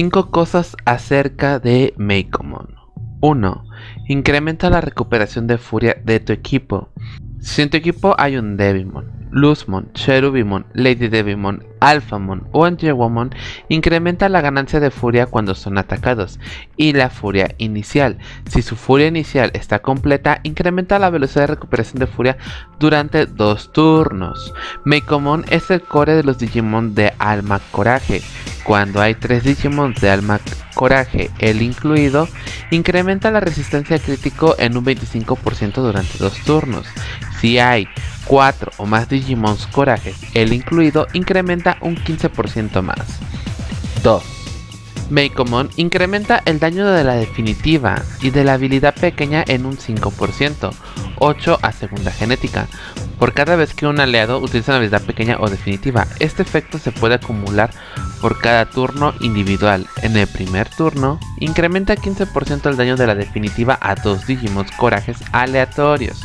5 cosas acerca de Meikomon. 1. Incrementa la recuperación de furia de tu equipo. Si en tu equipo hay un Devimon, Luzmon, Cherubimon, Lady Devimon, Alphamon o Antiwomon, incrementa la ganancia de furia cuando son atacados y la furia inicial. Si su furia inicial está completa, incrementa la velocidad de recuperación de furia durante dos turnos. Meikomon es el core de los Digimon de Alma Coraje. Cuando hay tres Digimon de Alma Coraje, el incluido, incrementa la resistencia crítico en un 25% durante dos turnos. Si hay 4 o más Digimons Corajes, el incluido, incrementa un 15% más. 2. Meikomon incrementa el daño de la definitiva y de la habilidad pequeña en un 5%, 8 a segunda genética, por cada vez que un aliado utiliza una habilidad pequeña o definitiva. Este efecto se puede acumular por cada turno individual. En el primer turno, incrementa 15% el daño de la definitiva a dos Digimons corajes aleatorios.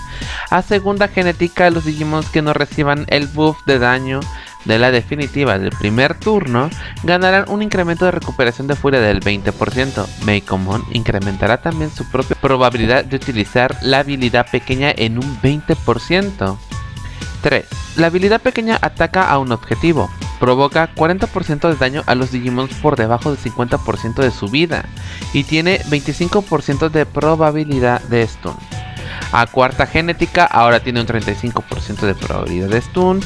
A segunda genética, los Digimons que no reciban el buff de daño de la definitiva del primer turno ganarán un incremento de recuperación de furia del 20%. Meikomon incrementará también su propia probabilidad de utilizar la habilidad pequeña en un 20%. 3. La habilidad pequeña ataca a un objetivo. Provoca 40% de daño a los Digimons por debajo del 50% de su vida y tiene 25% de probabilidad de stun. A cuarta genética ahora tiene un 35% de probabilidad de stun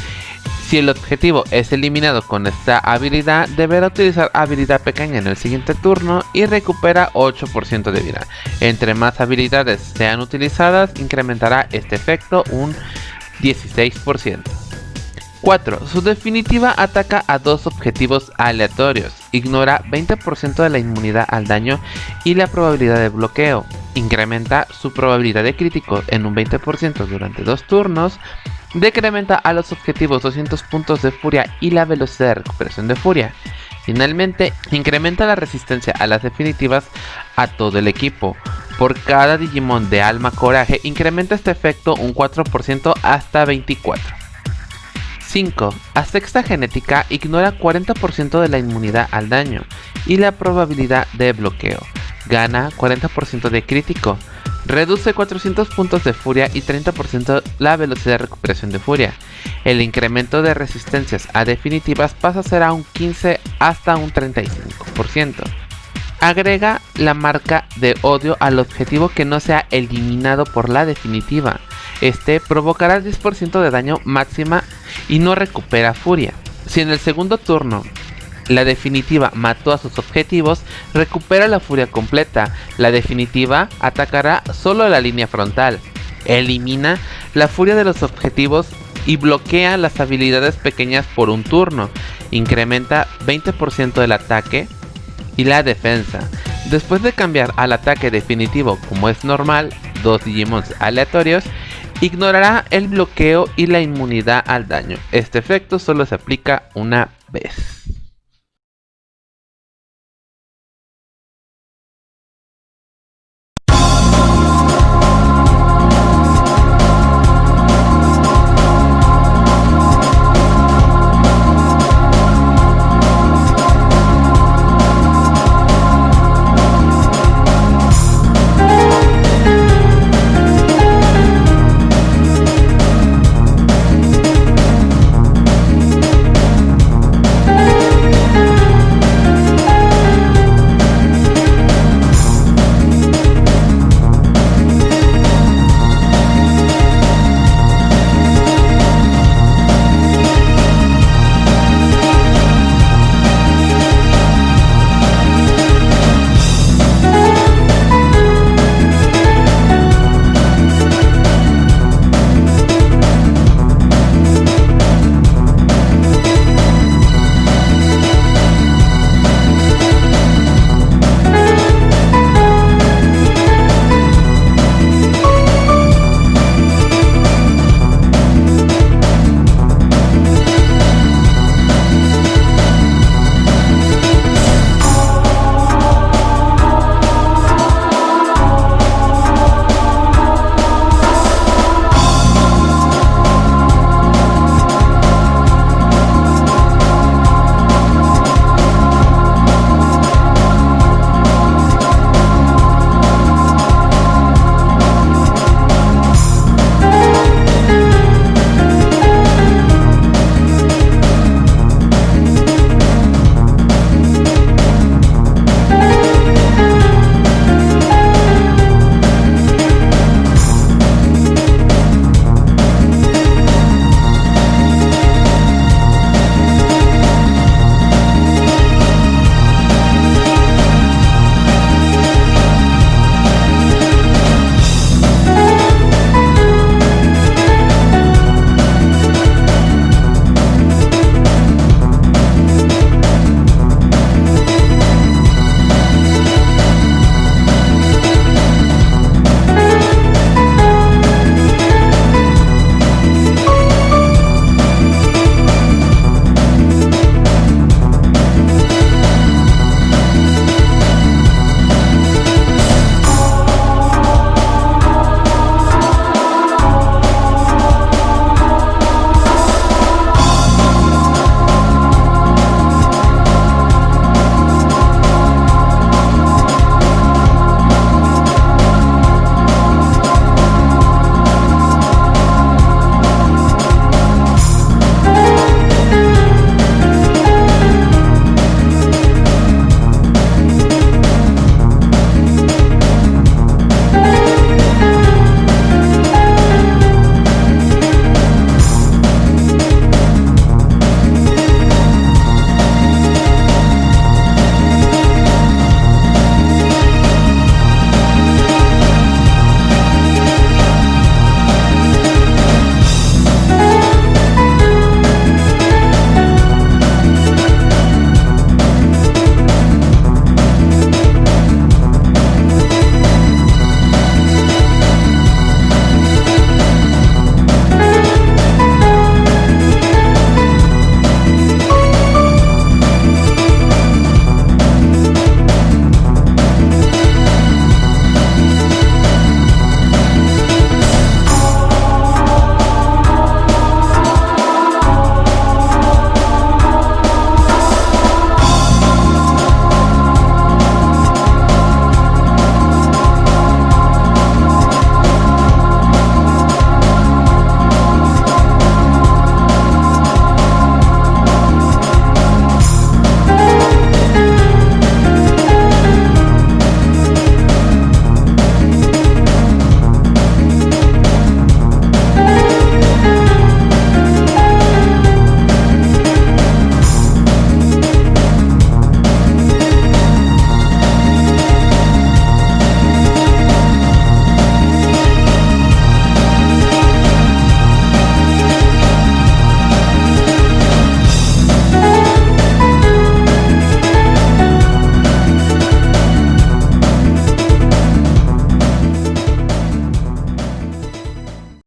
si el objetivo es eliminado con esta habilidad, deberá utilizar habilidad pequeña en el siguiente turno y recupera 8% de vida. Entre más habilidades sean utilizadas, incrementará este efecto un 16%. 4. Su definitiva ataca a dos objetivos aleatorios. Ignora 20% de la inmunidad al daño y la probabilidad de bloqueo. Incrementa su probabilidad de crítico en un 20% durante dos turnos Decrementa a los objetivos 200 puntos de furia y la velocidad de recuperación de furia. Finalmente, incrementa la resistencia a las definitivas a todo el equipo. Por cada Digimon de alma coraje, incrementa este efecto un 4% hasta 24. 5. A sexta genética ignora 40% de la inmunidad al daño y la probabilidad de bloqueo. Gana 40% de crítico. Reduce 400 puntos de furia y 30% la velocidad de recuperación de furia. El incremento de resistencias a definitivas pasa a ser a un 15 hasta un 35%. Agrega la marca de odio al objetivo que no sea eliminado por la definitiva. Este provocará el 10% de daño máxima y no recupera furia. Si en el segundo turno la definitiva mató a sus objetivos, recupera la furia completa. La definitiva atacará solo la línea frontal. Elimina la furia de los objetivos y bloquea las habilidades pequeñas por un turno. Incrementa 20% del ataque y la defensa. Después de cambiar al ataque definitivo como es normal, dos Digimons aleatorios, ignorará el bloqueo y la inmunidad al daño. Este efecto solo se aplica una vez.